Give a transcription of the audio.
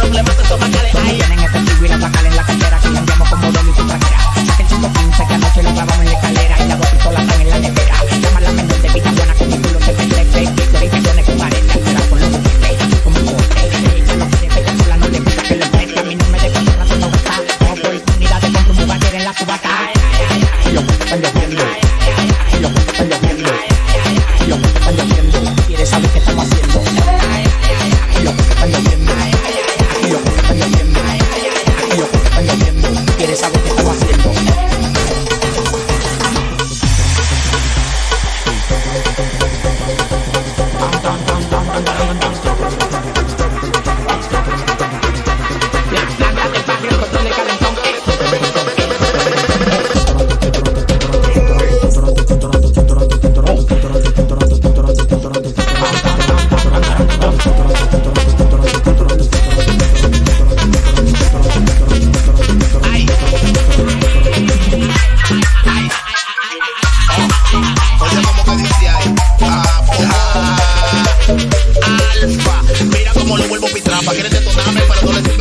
problemas que son Dame para adolescentes.